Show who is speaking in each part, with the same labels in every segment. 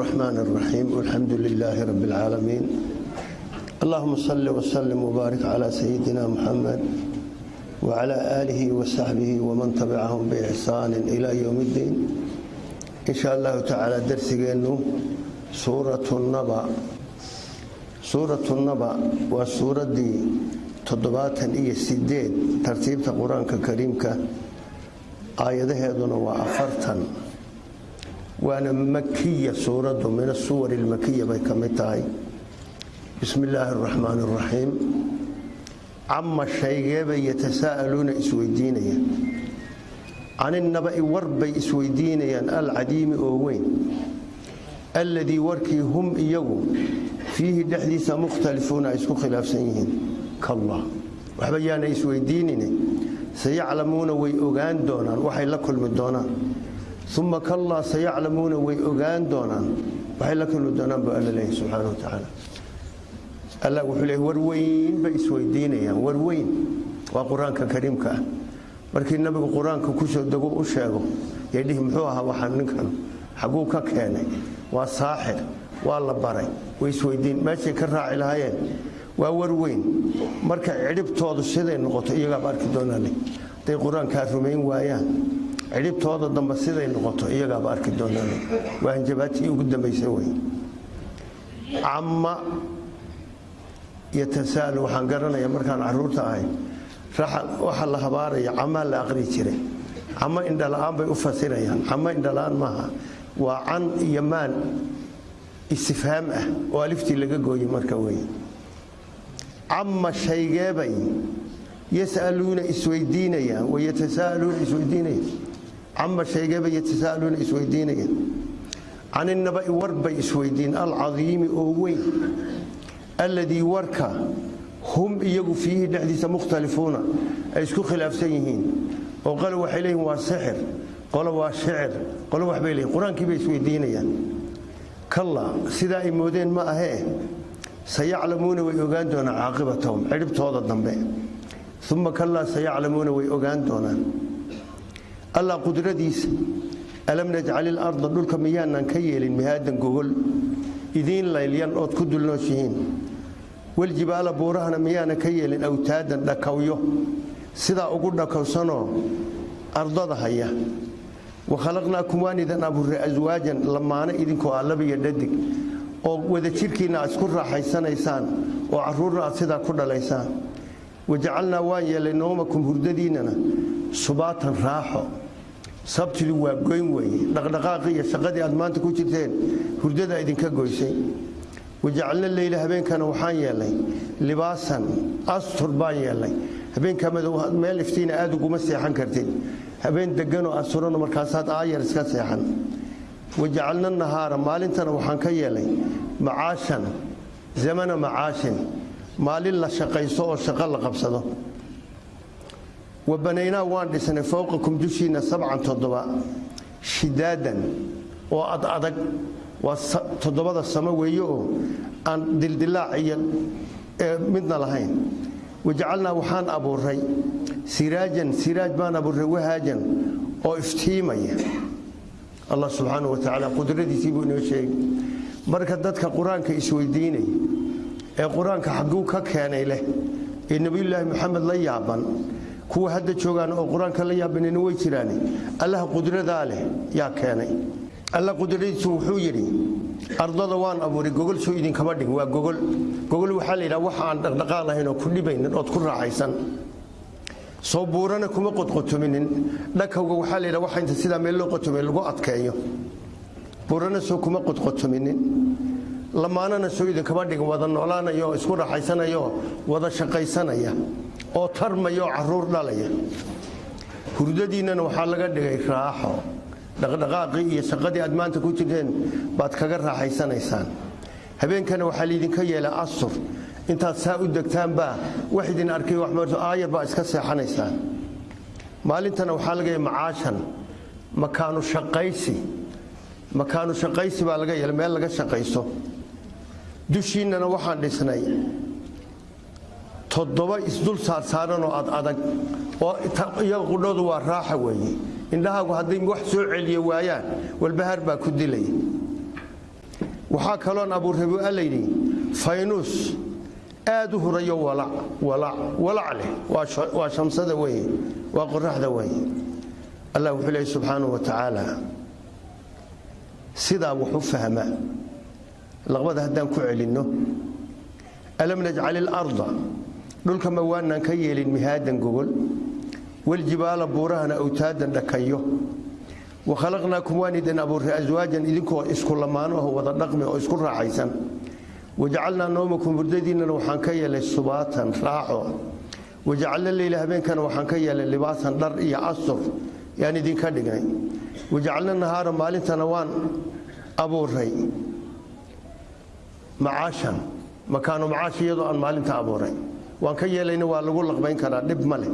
Speaker 1: الرحمن الرحيم والحمد لله رب العالمين اللهم صل وسلم وبارك على سيدنا محمد وعلى آله وصحبه ومن تبعهم بإحسان إلى يوم الدين إن شاء الله تعالى درسنا سورة النبأ سورة النبأ وسورة دي toddobaatan iyo sideed tartiibta qur-aanka kariimka aayadaheeduna waa afartan waana makiya suuraddu min asuwar ilmakiya bay ka mid tahay bismi illaahi araxmaan araxiim cama shaygeebay yatasaa'aluuna isweydiinaya caninnaba'i warbay isweydiinayaan alcadiimi oo weyn alladii warkii hum iyagu fiihi dhexdiisa mukhtalifuuna ay isku khilaafsan yihiin kalla waxba yaana isweydiinine sayaclamuuna way ogaan doonaan waxay la kulmi doonaan uma kallaa sayaclamuuna way ogaan doonaan waxay la kulmi doonaan buu alla leeyahy subxaana wa tacaala allah wuxuu leeyahy warweyn bay isweydiinayaan warweyn waa qur'aanka kariimka ah markii nabigu qur'aanka ku soo dego u sheego yay dhihi muxuu ahaa waxaa ninkan xagguu ka keenay waa saaxir waa la baray way isweydiin meeshay ka raaci lahaayeen waa warweyn marka cidhibtoodu siday noqoto iyagaaba arki doonaan hadday qur'aankaa rumayn waayaan cidhibtooda dambe siday noqoto iyagaaba arki doonaan. Waa hanjabaatii ugu dambaysa wey cama yatasaalu waxaan garanaya markaan carruurta ahay waxa la habaaraya camaa la aqri jiray. Camo indhala-aan bay u fasirayaan. Camo indhala-aan maaha. Waa can iyo maan istifhaam ah oo aliftii laga gooyey marka wey cama shaygeebay yasaluuna isweydiinayaan wayatasaaluuna isweydiinayaan cama shaygeebay yatasaaluuna isweydiinayaan caninnaba'i warbay isweydiin. Alcadiimi oo weyn alladii warka hum iyagu fiihi dhexdiisa mukhtalifuuna ay isku khilaafsan yihiin. Oo qole waxay leeyihiin waa sixir. Qole waa shicir qole waxbay leeyihiin qur'aankii bay isweydiinayaan. Kalla sidaa ay moodeen ma ahee? Sayaclamuuna way ogaan doonaan caaqibatahum cidhibtooda dambe. Uma kallaa sayaclamuuna way ogaan doonaan allah qudradiisa alam najcal ilarda dhulka miyaanan ka yeelin mihaadan gogol. Idiin laylyan ood ku dulnooshihiin. Waljibaala buurahana miyaanan ka yeelin awtaadan dhakawyo. Sidaa ugu dhakowsanoo ardada haya. Wa khalaqnaakum waan idin abuurray aswaajan lamaano idinkoo ah labiyo dhadig. Oo wadajirkiinna aad isku raaxaysanaysaan oo caruurna aad sidaa ku dhalaysaan. Wajacalnaa waan yeelay noomakum hurdadiinnana subaatan raaxo sabtidu waa goyn weeye. Dhaqdhaqaaqii iyo shaqadii aad maanta ku jirteen hurdada idinka goysay. Wajacalna leyla habeenkana waxaan yeelnay. Libaasan astur baan yeelnay. Habeenka madow meel iftiina aad uguma seexan kartid. Habeen deganoo asurano markaasaad aayar iska seexan. Wajacalna nahaara maalintana waxaan ka yeelay macaashan zamana macaashin. Maalin la shaqayso oo shaqo la qabsado wa banaynaa waan dhisnay fowqakum dushiinna sabcan toddoba. Shidaadan oo ad adag. Waa toddobada samo weeye oo aan dildilaac iyo midna lahayn. Wajacalnaa waxaan abuuray siraajan siraaj baan abuuray wahaajan oo iftiimaya. Allah subxaana wa tacaala qudradiisii buu inoo sheegay. Marka dadka qur'aanka isweydiinay ee qur'aanka xagguu ka keenay leh ee nebiyulaahi moxamed la yaaban kuwa hadda joogaan oo qur'aanka la yaabanina way jiraane allaha qudradaa leh yaa keenay. Alla qudradiisu wuxuu yidhi ardada waan abuuray gogol soo idinkama dhig waa gogol. Gogol waxaa la yidhaha waxa aan dhaqdhaqaaq lahayn oo ku dhibaynin ood ku raaxaysan soo buurana kuma qodqotominin dhakawga waxaa la yidhaha waxa inta sidaa meel loo qotomay lagu adkeeyo. Buurana soo kuma qodqotominin lamaanana soo idinkama dhigin wada noolaanaya oo isku raaxaysanaya wada shaqaysanaya oo tarmaya oo carruur dhalaya. Hurdadiinnana waxaa laga dhigay raaxo. Dhaqdhaqaaqii iyo shaqadii aad maanta ku jirteen baad kaga raaxaysanaysaan. Habeenkana waxaa laydinka yeelay asur intaad saa u degtaanbaa wax idin arkay aayar baa iska seexanaysaan. Maalintana waxaa laga yahay macaashan. Makaanu shaqaysi. Makaanu shaqaysi baa laga yeelay meel laga shaqayso. Dushiinnana waxaan dhisnay toddoba isdul saarsaaranoo ad adag. Oo iyaga qudhoodu waa raaxa weeye. Indhahaagu hadday wax soo celiyo waayaan walbahaar baa ku dilaya waxaa kaloon abuurray buu allayidhi faynuus aad u hurayo walac leh. Waa shamsada weye waa qoraxda weye allah wuxuu leeyay subxaanahu wa tacaala sidaa wax u laqbada haddaan ku celinno. Alam najcal ilarda dhulka ma waanaan ka yeelin mihaadan gogol waljibaala buurahana awtaadan dhakayo. Wa khalaqnaakum waan idin abuurray aswaajan idinkoo isku lamaano aho wada dhaqmi oo isku raaxaysan wajacalnaa noomakum hurdadiinnana waxaan ka yeelay subaatan raaxo. Wajacalna leyla habeenkana waxaan ka yeelay libaasan dhar iyo astur yaan idinka dhignay. Wajacalna nahaara maalintana waan abuuray macaashan makaanu macaash iyadoo aan maalinta abuuray waan ka yeelayna waa lagu laqbayn karaa dhib ma leh.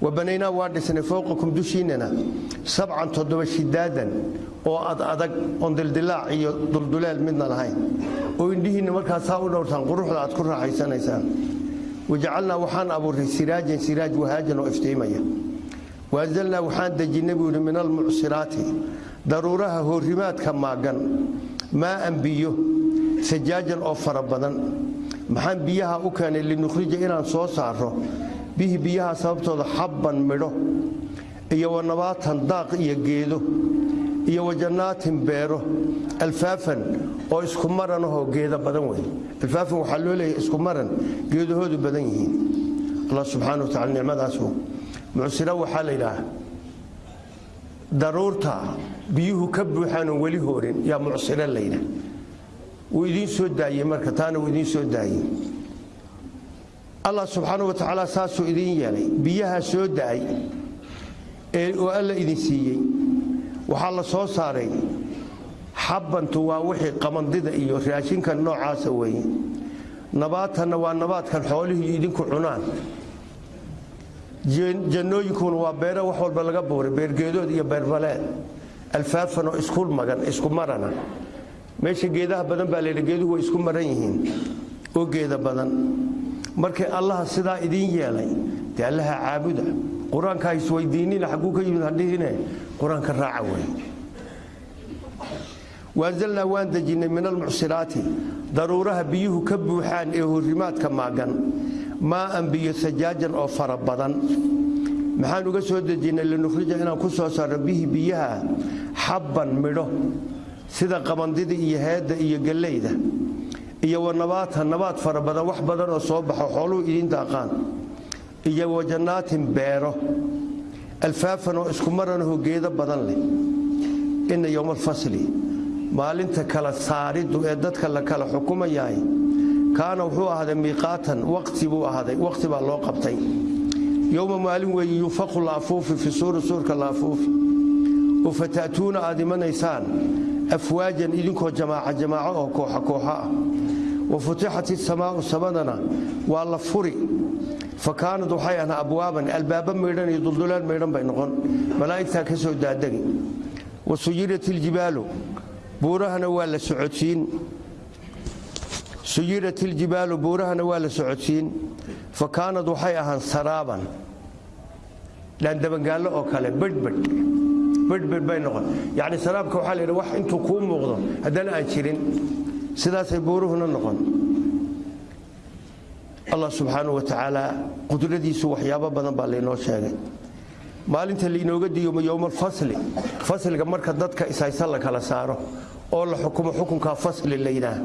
Speaker 1: Wabanaynaa waa dhisnay fowqakum dushiinnana sabcan toddoba shidaadan oo ad adag oon dildilaac iyo dulduleel midna lahayn. Oo indhihiinna markaas saa u dhowrtaan quruxda aad ku raaxaysanaysaan. Wajacalnaa waxaan abuurray siraajan siraaj wahaajan oo iftiimaya. Waanzalnaa waxaan dejinnay buu yidhi min almucsiraati daruuraha hoorimaadka maagan maaan biyo sajaajan oo fara badan maxaan biyaha u keenay linukhrija inaan soo saaro bihi biyaha sababtooda xabban midho iyo wa nabaatan daaq iyo geedo iyo wa jannaatin beero alfaafan oo isku maran ahoo geeda badan wey alfaafan waxaa loo leeyahay isku maran geedahoodu badan yihiin. Allah subxaana wa tacala nicmadaasu mucsira waxaa la yidhaah daruurta biyuhu ka buuxaan oon weli hoorin. Yaa mucsiro la yidhaah wuu idiin soo daayey marka taana wuu idiin soo daayey allah subxaana wa tacaala saasuu idiin yeelay. Biyaha soo da'ay ee oo alla idin siiyey. Waxaa la soo saaray xabbantu waa wixii qamandida iyo raashinka noocaasa weeye. Nabaatanna waa nabaadkan xoolihii idinku cunaan. Jannooyinkuna waa beero wax walba laga buuray beergeedood iyo beerbaleed alfaafan oo isku magan isku marana meesha geedaha badan baa laydha geeduhu way isku maran yihiin. Oo geeda badan. Markay allaha sidaa idiin yeelay dee allaha caabuda. Qur'aanka isweydiinina xagguu ka yimid hadhihine qur'aanka raaca wey waanzalnaa waan dejinnay min almucsiraati daruuraha biyuhu ka buuxaan ee horimaadka maagan. Maaan biyo sajaajan oo fara badan. Maxaan uga soo dejinnay linukhrija inaan ku soo saarno bihi biyaha xabban midho sida qabandida iyo heedda iyo gallayda iyo wa nabaata nabaad fara badan wax badan oo soo baxo xooluhu idiin daaqaan. Iyo wa jannaatin beero alfaafan oo isku maranahoo geedo badan leh. Inna yowma alfasli maalinta kala saariddu ee dadka la kala xukumayahay kaana wuxuu ahaaday miiqaatan waqti buu ahaaday waqti baa loo qabtay. Yowma maalin weeye yunfaqu laafuufi fi suuri suurka laafuufi. Oo aad imanaysaan afwaajan idinkoo jamaaca jamaaco oo kooxa kooxa ah. Wa futixat isamaau samadana waa la furi. Fa kaanad waxay ahnaa abwaaban albaaba maydhan iyo duldulaan maydhan bay noqon. Malaa'igtaa ka soo daadegi wa suyirat iljibaalu buurahana waa la socodsiin. Suyirat iljibaalu buurahana waa la socodsiin. Fa waxay ahaan saraaban. Dhaandabangaallo oo kale bedhbedh bedhbedh bay noqon. Yacni saraabka waxaa la yidhi wax intuu kuu muuqdo haddana aan jirin. Sidaasay buuruhuna noqon. Allah subxaanahu wa tacaala qudradiisu waxyaabo badan baa laynoo sheegay. Maalinta lainooga diyomo yowmaalfasli fasliga marka dadka ishaysa la kala saaro oo la xukumo xukunkaa fasli la yidhaah.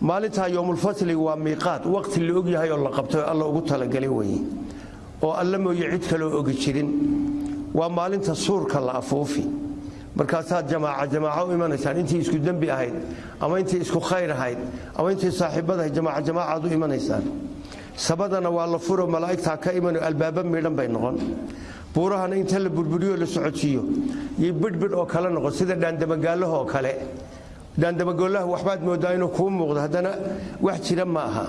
Speaker 1: Maalintaa yowmulfasliga waa miiqaad waqti la og yahay oo la qabtay oo alla ugu talagalay weeye. Oo alla mooye cid kaloo ogi jirin waa maalinta suurka la afuufi. Markaasaad jamaaca jamaaco u imanaysaan. Intii isku dembi ahayd ama intii isku khayr ahayd ama intii saaxiibadahay jamaaca jamaacaad u imanaysaan. Sabadana waa la furo malaa'igtaa ka imano albaaba midhan bay noqon. Buurahana inta la burburiyo la socodsiiyo. Iyo bidhbidh oo kale noqon sida dhaandamagaalaha oo kale. Dhaandamagolaha waxbaad moodaa inuu kuu muuqdo haddana wax jira ma aha.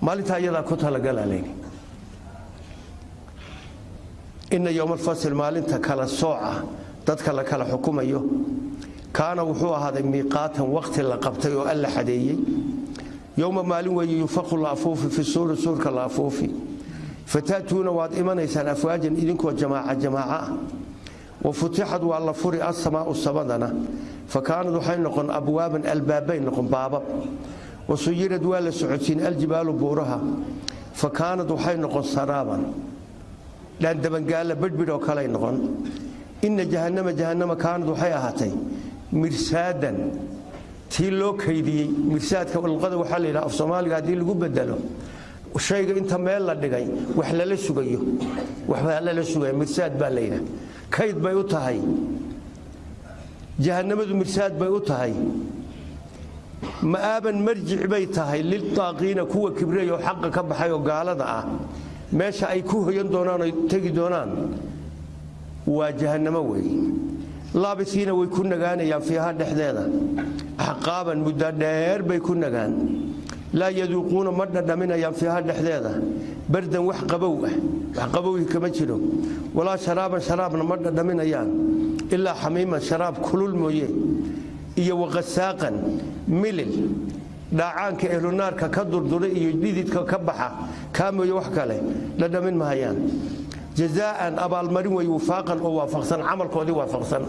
Speaker 1: Maalintaa iyadaa ku talagalaa layidhi inna yowmaalfasl maalinta kala sooca dadka la kala xukumayo. Kaana wuxuu ahaaday miiqaatan waqti la qabtay oo alla xadeeyey. Yowma maalin weeye yunfaqu laafuufi fi suuri suurka laafuufi fata'tuuna waad imanaysaan afwaajan idinkoo jamaaca jamaaca. Ah wa futixad waa la furi asamaau samadana fa kaanad waxay noqon abwaaban albaabay noqon baabab. Wa suyirad waa la socodsiin aljibaalu buuraha. Fa waxay noqon saraaban dhaandabangaalla bedhbidh oo kaley noqon inna jahannama jahannama kaanad waxay ahaatay mirsaadan tii loo kaydiyey mirsaadka luqada waxaa la yidhaha af soomaaliga haddii lagu bedelo shayga inta meel la dhigay wax lala sugayo waxbaa lala sugaya mirsaad baa la yidhaha kayd bay u tahay jahannamadu mirsaad bay u tahay ma'aaban marjic bay tahay liltaaqiina kuwa kibray oo xaqa ka baxay oo gaalada ah meesha ay ku hoyan doonaan oy tegi doonaan waa jahannamo weeye laabisiina way ku nagaanayaan fiiha dhexdeeda. Axqaaban muddo dheer bay ku nagaan. Laa yaduuquuna ma dhadhaminayaan fiiha dhexdeeda. Bardan wax qabow ah. Wax qabowhi kama jiro. Walaa sharaaban sharaabna ma dhadhaminayaan. Ilaa xamiiman sharaab kulul mooye. Iyo waqasaaqan milil dhaacaanka ehlunaarka ka durdura iyo dhididka ka baxa kaa mooye wax kale dhadhamin mahayaan jazaa'an abaalmarin way wifaaqan oo waafaqsan camalkoodii waafaqsan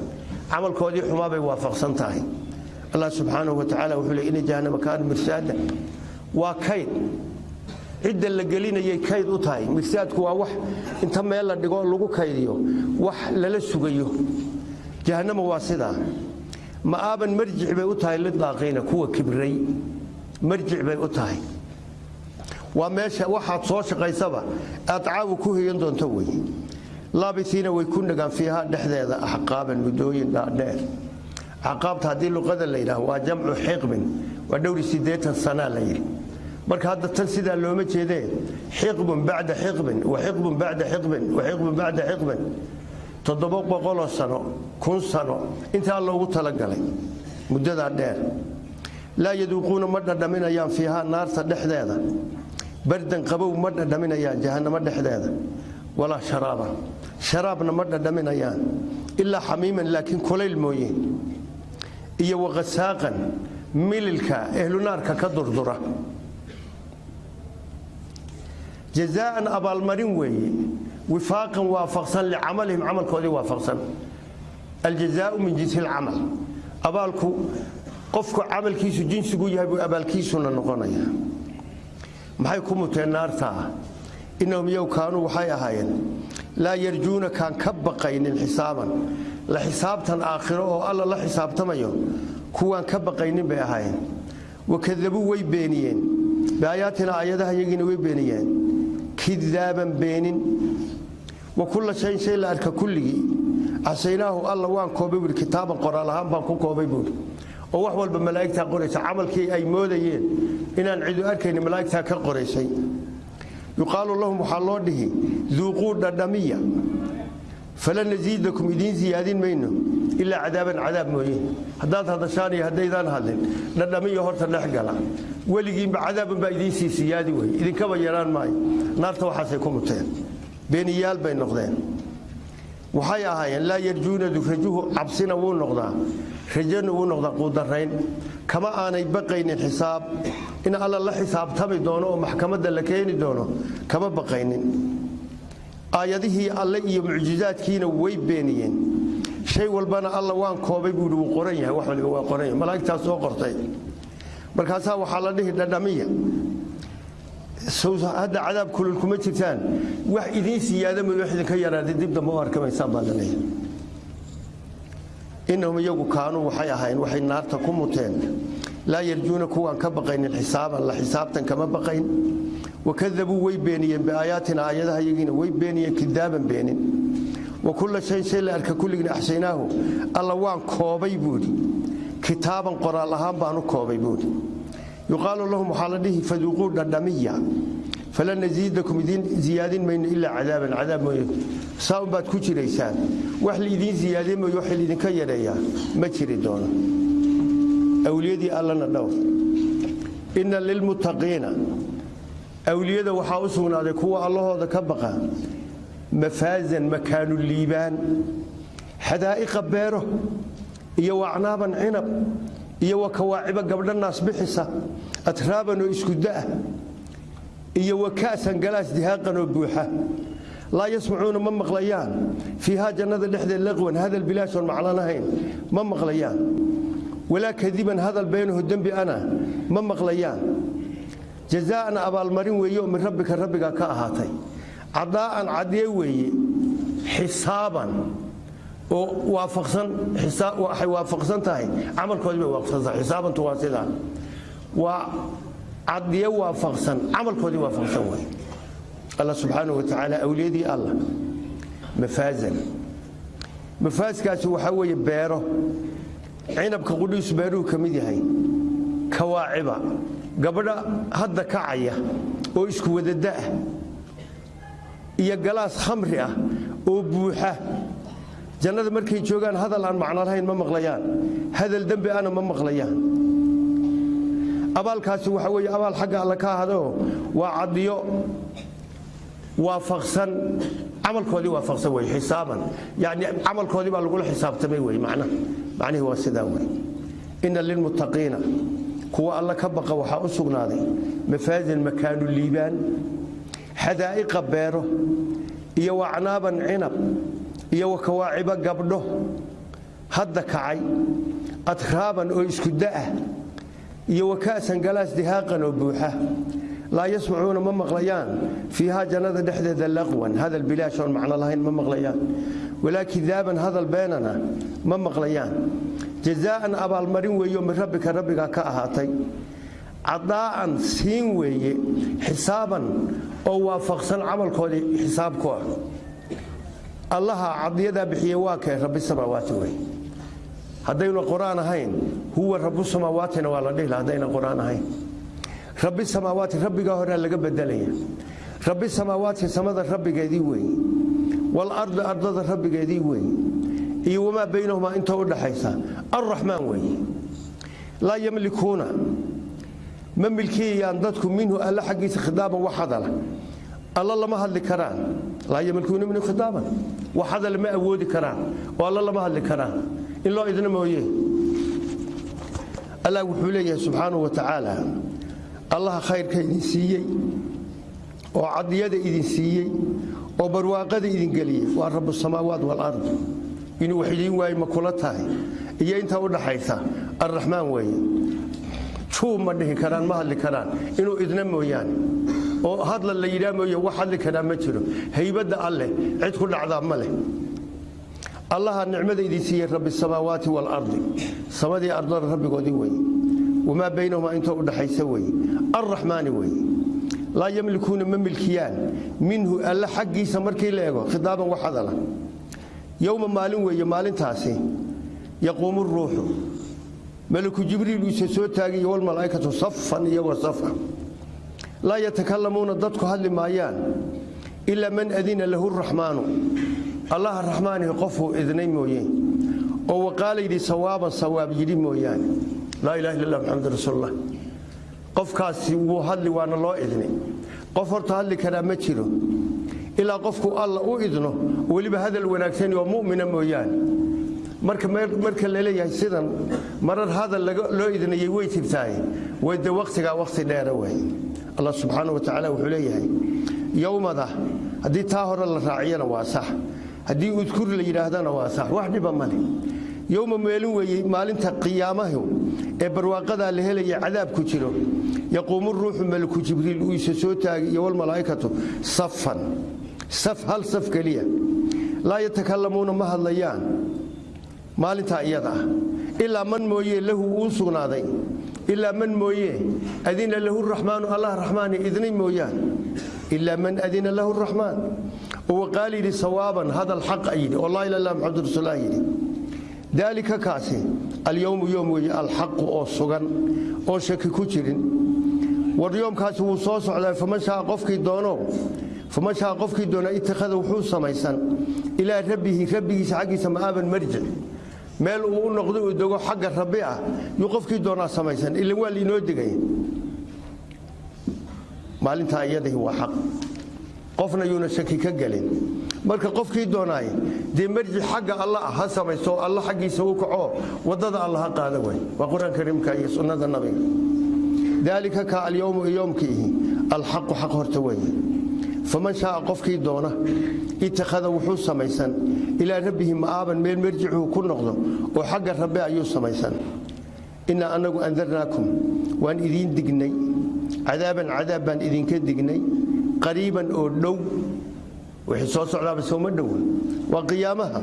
Speaker 1: camalkoodii xumaabay waafaqsan tahay. Allah subxaanahu wa tacaala wuxuu leey ina jahannama kaana mirsaada. Waa kayd. Cidda la gelinayay kayd u tahay. Mirsaadku waa wax inta meel la dhigo lagu kaydiyo wax lala sugayo. Jahannama waa sidaa. Ma'aaban marjic bay u tahay lidaaqiina kuwa kibray marjic bay u tahay. Waa meesha waxaad soo shaqaysaba aad caawi ku heyan doonto wey laabisiina way ku nagaan fiiha dhexdeeda axqaaban muddooyin dhaadheer axqaabta haddii luqada la yidhaah waa jamcu xiqbin waa dhowri siddeetan sanaa la yidhi. Marka hadda tan sidaa looma jeedee xiqbun bacda xiqbin wa xiqbun bacda xiqbin wa xiqbun bacda xiqbin toddoba boqoloo sano kun sano intaa loogu talagalay muddadaa dheer laa yaduuquuna ma dhadhaminayaan fiihaa naarta dhexdeeda bardan qabow ma dhadhaminayaan jahannamo dhexdeeda walaa sharaaban sharaabna ma dhadhaminayaan ilaa xamiiman laakiin kulayl mooye iyo waqasaaqan mililka ehlunaarka ka durdura jazaa'an abaalmarin weeye wifaaqan waafaqsan licamalihim camalkoodii waafaqsan aljazaau min jinsi lcamal abaalku qofku camalkiisu jinsigu yahay buu abaalkiisuna noqonaya. Maxay ku muteen naartaa innahum yow waxay ahaayeen laa yarjuuna kaan ka baqaynin xisaaban. La xisaabtan aakhiro oo alla la xisaabtamayo kuwaan ka baqaynin bay ahaayeen. Wakadabuu way beeniyeen. Biaayaatina aayadaha yagiina way beeniyeen. Kidaaban beenin. Wa kulla shayn shay la arka kulligii. Casaynaahu alla waan koobay buui kitaaban qoraal ahaan baan ku koobay buui oo wax walba malaa'igtaa qoraysa. Camalkii ay moodayeen inaan cidu arkayni malaa'igtaa ka qoraysay. Yuqaalu lahum waxaa loo dhihi duuquu dhadhamiya falan nasiidakum idiin siyaadin mayno ilaa cadaaban cadaab mooye. Haddaad hadashaan iyo haddaydaan hadlin dhadhamiya horta dhex gala. Weligiinba cadaaban baa idiin sii siyaadi wey idinkaba yaraan maayo. Naarta waxaasay ku muteen. Beeniyaal bay noqdeen waxay ahaayeen laa yarjuunadu rajuhu cabsina wuu noqdaa. Rajana wuu noqdaa quudarayn kama aanay baqaynin xisaab. In alla la xisaabtami doono oo maxkamadda la keeni doono kama baqaynin. Aayadihii alle iyo mucjizaadkiina way beeniyeen. Shay walbana alla waan koobay buuhi wuu qoran yahay wax waliba waa qoran yahay malaa'igtaas soo qortay. Markaasaa waxaa la dhihi dhadhamiya hadda cadaab kulul kuma jirtaan. Wax idiin siyaada mooy wax idinka yaraaday dib dambe u arkamaysaan baa la leeyahay innahum iyagu kaanuu waxay ahayn waxay naarta ku muteen. Laa yarjuuna kuwaan ka baqaynin xisaaban la xisaabtan kama baqayn. Wakadabuu way beeniyeen biaayaatina aayadaha yagiina way beeniyeen kidaaban beenin. Wa kulla shayn shay la arka kulligiina axsaynaahu alla waan koobay buudhi kitaaban qoraal ahaan baan u koobay buudhi yuqaalu lahum waxaa la dhihi faduuquu dhadhamiya falan nasiidakum idiin ziyaadin mayno ilaa cadaaban cadaab mooye saa unbaad ku jiraysaan wax laidiin ziyaadiye mooye wax laidinka yareeyaa ma jiri doono awliyadii allana dhowr inna lilmuttaqiina awliyada waxaa u sugnaaday kuwa allahooda ka baqa mafaazan makaanu liibaan xadaa'iqa beero iyo wacnaaban cinab iyo wa kawaaciba gabdha naas bixisa atraaban oo isku da'ah iyo wa ka'san galaas dihaaqan oo buuxa. Laa yasmacuuna ma maqlayaan. Fiihaa jannada dhexdeed laqwan hadal bilaashoon macno lahayn ma maqlayaan. Walaa kadiban hadal beenaho dembi ana ma maqlayaan. Jazaa'an abaalmarin weeye oo min rabbika rabbiga ka ahaatay. Cadaa'an cadye weeye xisaaban oo waxay waafaqsan tahay. Camalkoodii bay waafaqsan tahay. Xisaabantu waa sidaa waa cadye waafaqsan. Camalkoodii waafaqsan way. Allah subxaanahu wa tacaala awliyadii allah mafaazan. Mafaaskaasi waxaa weeye beero. Cinabka qudhiisu beeruhu ka mid yahay. Kawaaciba. Gabadha hadda kacaya oo isku wadadaah iyo galaas khamri ah oo buuxa jannada markay joogaan hadal aan macno lahayn ma maqlayaan. Hadal dembi ana ma maqlayaan. Abaalkaasi waxa weeye abaal xagga alle ka ahadoo waa cadiyo waafaqsan camalkoodii waafaqsan wey xisaaban. Yani camalkoodii baa lagula xisaabtamay wey macnaha macnihii waa sidaa wey ina lilmuttaqiina kuwa alle ka baqa waxaa u sugnaaday mafaazin makaanu liibaan xadaa'iqa beero iyo wacnaaban cinab iyo wakawaacibo gabdho. Hadda kacay atraaban oo isku da'ah iyo waka'san galaas dihaaqan oo buuxa. Laa yasmacuuna ma maqlayaan fiihaa jannada dhexdeeda laqwan hadal bilaash oon macno lahayn ma maqlayaan. Walaa kidaaban hadal beenana ma maqlayaan. Jazaa'an abaalmarin weeyo min rabbika rabbigaa ka ahaatay. Cadaa'an siin weeye xisaaban oo waafaqsan camalkoodii xisaabku ah allaha cadiyadaa bixiye waa kee rabbi samaawaati wey haddaynu qur'aan ahayn huwa rabu samaawaatina waa la dhihi laha haddayna qur'aan ahayn. Rabbi samaawaati rabbigaa horaa laga bedelaya rabbi samaawaati samada rabbigeedii weeye walardi ardada rabbigeedii weeye iyo wamaa baynahumaa inta u dhaxaysa alraxmaan weeye laa yamlikuuna ma milkiyayaan dadku minhu alla xaggiisa khidaaban wax hadala alla lama hadli karaan. Laa yamlikuuna minhu khidaaban wax hadala ma awoodi karaan. Oo alla lama hadli karaan. In loo idna mooye. Allah wuxuu leeyahay subxaanahu wa tacaala allaha khayrka idin siiyey oo cadiyada idin siiyey oo barwaaqada idin geliyey waa rabu samaawaat walard inuu wax idiin ma kula tahay. Iyo intaa u dhaxaysa arraxmaan weeye juu ma dhihi karaan ma hadli karaan. Inuu idna mooyaane. Oo hadla la yidhaa mooye wax hadli karaa ma jiro. Haybadda alleh cid ku dhacdaa ma leh. Allaha nicmada idin siiyey rabbi samaawaati waalardi samadii ardada rabbigoodii weye wamaa baynahumaa inta u dhaxaysa weye alraxmaani weye laa yamlikuuna ma milkiyaan. Minhu alla xaggiisa markii la ego khidaaban wax hadala. Yowma maalin weeye maalintaasi. Yaquumu ruuxu malaku jibriil uisa soo taagayo walmalaa'ikatu safan iyagoo safa laa yatakalamuuna dadku hadli maayaan ilaa man adina lahu raxmaanu allaha raxmaanihi qofuu idnay mooye oo waqaala yidhi sawaaban sawaab yidhi mooyaane laa ilaha illa allah maxamad rasuulullah. Qofkaasi wuu hadli waana loo idnay. Qof horta hadli karaa ma jiro. Ilaa qofku alla u idno weliba hadal wanaagsan oo mu'mina mooyaane marka marka la leeyahay sidan marar hadal loo idnayay way jirtaay way de wakhtigaa wakhti dheera way. Allah subxaanahu wa tacaala wuxuu leeyahay yowmada haddii taa hore la raaciyana waa sax. Haddii udkur la yidhaahdana waa sax. Wax dhiba male yowma meelin weeye maalinta qiyaamahu ee barwaaqadaa la helaya cadaab ku jiro yaquumu ruuxu malaku jibriil uu isa soo taagay iyo walmalaa'ikatu safan. Saf hal saf keliya. Laa yatakalamuuna ma hadlayaan maalintaa iyada ah. Ilaa man mooye lahu uu sugnaaday. Ilaa man mooye adina lahu raxmaanu allah raxmaani idnay mooyaan. Ilaa man adina lahu raxmaan oo waqaal yidhi sawaaban hadal xaqa yidhi oo laa ila illa maxamadu rasuullah yidhi daalika kaasi alyowmu yoom weeye alxaqu oo sugan oon shaki ku jirin. War yoomkaasi wuu soo socdaa faman qofkii doono. Faman qofkii doona itakhada wuxuu samaysan. Ilaa rabbihi rabbigiisa xaggiisa ma'aaban marjic meel uu u noqdo uu dego xagga rabbi ah yuu qofkii doonaa samaysan ilan waa liinoo degay. Maalintaa iyadahi waa xaq. Qofna yuuna shaki ka gelin. Marka qofkii doonaay dee marji xagga alla ah ha samaysto alla xaggiisa u kaco waddada alla ha qaada way. Waa qur'aan kariimka iyo sunnada nabiga daalika ka alyowmu yoomkiihi alxaqu xaq horta weeye faman shaaa qofkii doona itakhada wuxuu samaysan. Ilaa rabbihi ma'aaban meel marjicuhu ku noqdo oo xagga rabbe ayuu samaysan. Innaa annagu andarnaakum waan idiin dignay. Cadaaban cadaab baan idinka dignay. Qariiban oo dhow wixii soo socdaaba sooma dhowa waa qiyaamaha.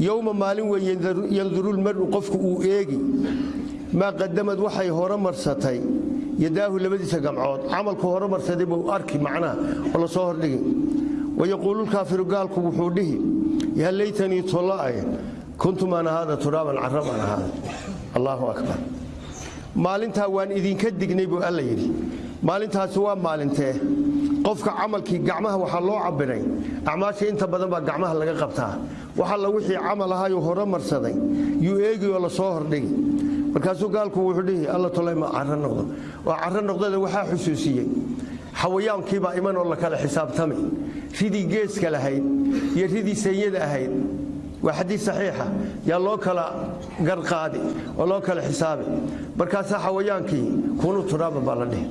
Speaker 1: Yowma maalin wey yanduru lmaru qofku uu eegi. Maa qadamad waxay hore marsatay yadaahu labadiisa gamcood camalku hore marsaday buu arki macnaha oo la soo hordhigi wayaquululkaafiru gaalku wuxuu dhihi yaa laytanii tolla'e kuntumaan ahaada turaaban carabaan ahaada allaahu akbar maalintaa waan idinka dignay buu alla yidhi maalintaasi waa maalintee qofka camalkii gacmaha waxaa loo cabiray acmaasha inta badan baa gacmaha laga qabtaa waxalla wixii camal ahayuu hore marsaday yuu eegi oo la soo markaasuu gaalku wuxuu dhihi alla tolay ma caro noqdo. Oo caro noqdada waxaa xusuusiyey. Xawayaankiibaa iman oo la kala xisaabtami ridii geeska lahayd iyo ridii seeyada ahayd. Waa xadiid saxiixa. Yaa loo kala garqaadi oo loo kala xisaabi. Markaasaa xawayaankii kunu turaaba baa la dhihi.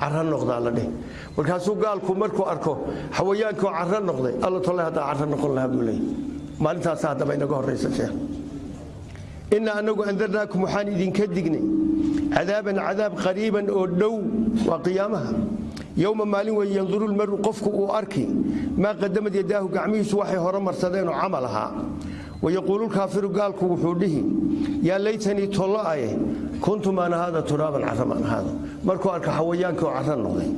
Speaker 1: Caro noqdaa la dhihi. Markaasuu gaalku markuu arko xawayaankii oo caro noqday alla tolay haddaa caro noqon lahaa buu leeyay maalintaasa haddaba inaga horraysa sheekh innaa annagu andarnaakum waxaan idinka dignay cadaaban cadaab qariiban oo dhow waa qiyaamaha. Yowma maalin wey yanduru lmaru qofku uu arki maa qadamad yadaahu gacmihiisu waxay hore marsadeenoo camal ahaa. Wayaquululkaafiru gaalku wuxuu dhihi yaa laytanii tollo'aye kuntumaan ahaada turaaban carramaan ahaada markuu arka xawayaankii oo carra noqday